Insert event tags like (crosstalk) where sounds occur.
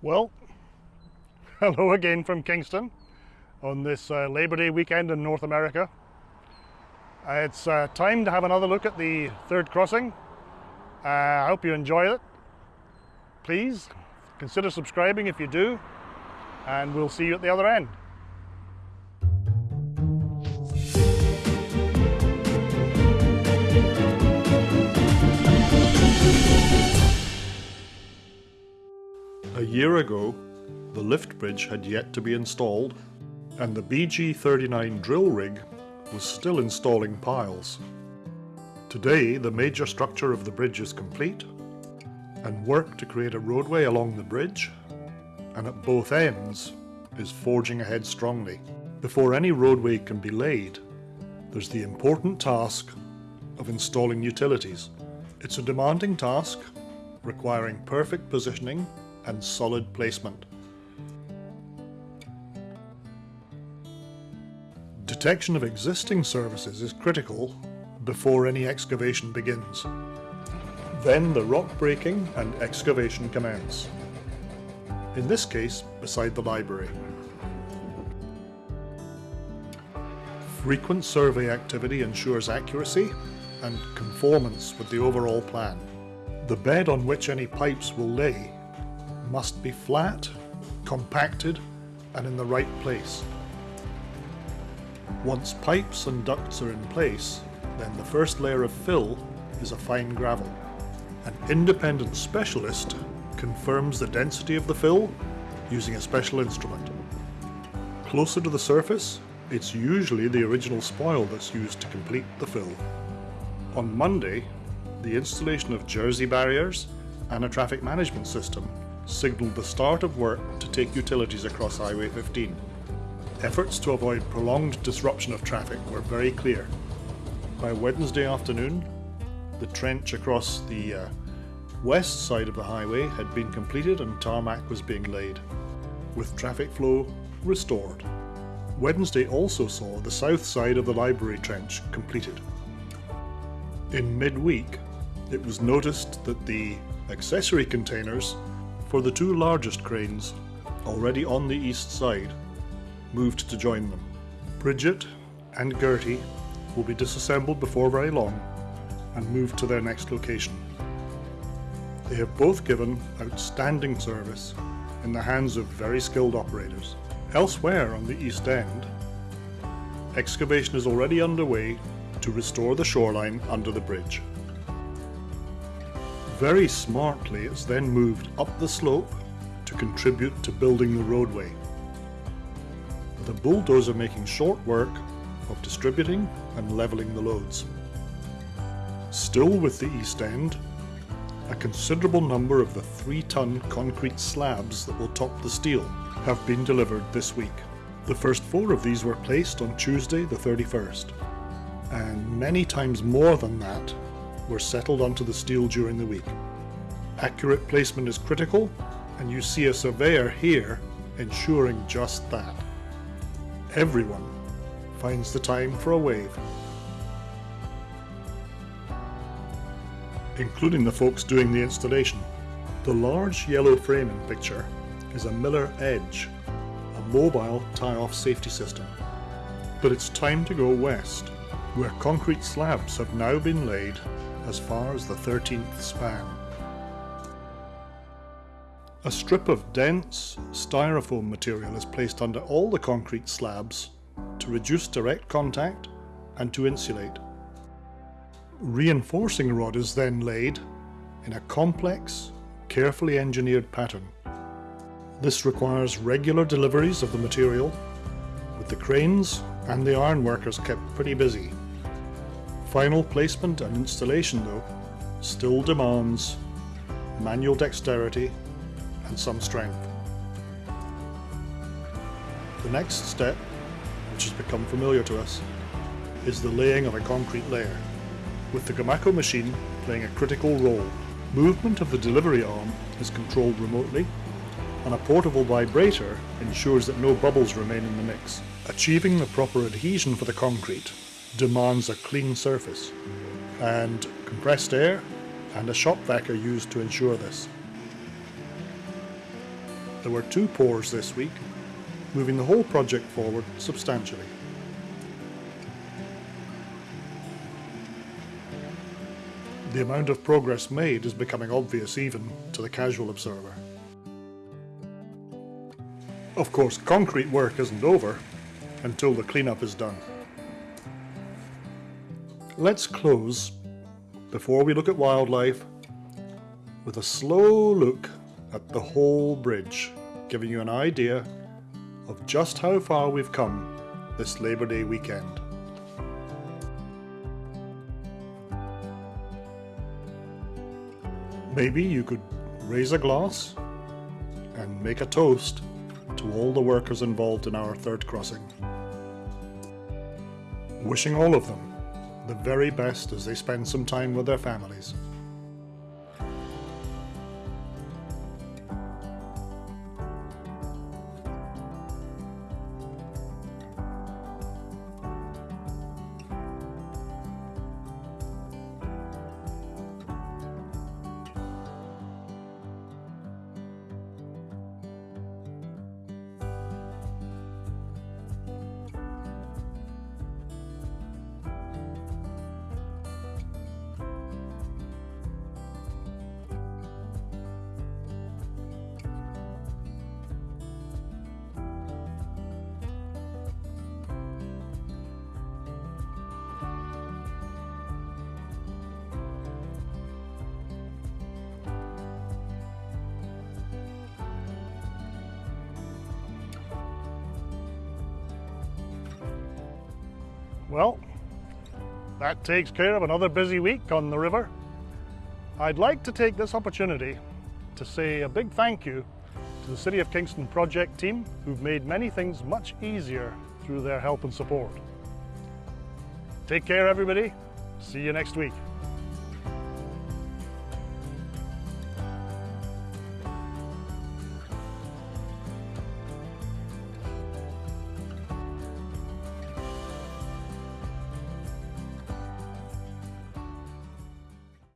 Well, (laughs) hello again from Kingston on this uh, Labor Day weekend in North America. It's uh, time to have another look at the third crossing. I hope you enjoy it. Please consider subscribing if you do, and we'll see you at the other end. A year ago, the lift bridge had yet to be installed, and the BG39 drill rig was still installing piles. Today, the major structure of the bridge is complete, and work to create a roadway along the bridge and at both ends is forging ahead strongly. Before any roadway can be laid, there's the important task of installing utilities. It's a demanding task requiring perfect positioning and solid placement. Detection of existing services is critical before any excavation begins. Then the rock breaking and excavation commence. In this case, beside the library. Frequent survey activity ensures accuracy and conformance with the overall plan. The bed on which any pipes will lay must be flat, compacted and in the right place. Once pipes and ducts are in place, then the first layer of fill is a fine gravel. An independent specialist confirms the density of the fill using a special instrument. Closer to the surface, it's usually the original spoil that's used to complete the fill. On Monday, the installation of jersey barriers and a traffic management system signalled the start of work to take utilities across Highway 15. Efforts to avoid prolonged disruption of traffic were very clear. By Wednesday afternoon, the trench across the uh, west side of the highway had been completed and tarmac was being laid, with traffic flow restored. Wednesday also saw the south side of the library trench completed. In midweek, it was noticed that the accessory containers for the two largest cranes, already on the east side, moved to join them. Bridget and Gertie will be disassembled before very long and moved to their next location. They have both given outstanding service in the hands of very skilled operators. Elsewhere on the East End, excavation is already underway to restore the shoreline under the bridge. Very smartly, it's then moved up the slope to contribute to building the roadway. The bulldozer making short work of distributing and levelling the loads. Still with the east end, a considerable number of the 3-ton concrete slabs that will top the steel have been delivered this week. The first four of these were placed on Tuesday the 31st, and many times more than that were settled onto the steel during the week. Accurate placement is critical, and you see a surveyor here ensuring just that. Everyone finds the time for a wave. Including the folks doing the installation. The large yellow framing picture is a Miller Edge, a mobile tie-off safety system. But it's time to go west, where concrete slabs have now been laid as far as the 13th span. A strip of dense styrofoam material is placed under all the concrete slabs to reduce direct contact and to insulate. Reinforcing rod is then laid in a complex, carefully engineered pattern. This requires regular deliveries of the material, with the cranes and the ironworkers kept pretty busy. Final placement and installation though still demands manual dexterity and some strength. The next step, which has become familiar to us, is the laying of a concrete layer, with the Gomaco machine playing a critical role. Movement of the delivery arm is controlled remotely, and a portable vibrator ensures that no bubbles remain in the mix. Achieving the proper adhesion for the concrete demands a clean surface, and compressed air and a shop vac are used to ensure this. There were two pours this week, moving the whole project forward substantially. The amount of progress made is becoming obvious even to the casual observer. Of course, concrete work isn't over until the cleanup is done. Let's close, before we look at wildlife, with a slow look at the whole bridge, giving you an idea of just how far we've come this Labour Day weekend. Maybe you could raise a glass and make a toast to all the workers involved in our third crossing. Wishing all of them the very best as they spend some time with their families. Well, that takes care of another busy week on the river. I'd like to take this opportunity to say a big thank you to the City of Kingston project team who've made many things much easier through their help and support. Take care everybody. See you next week.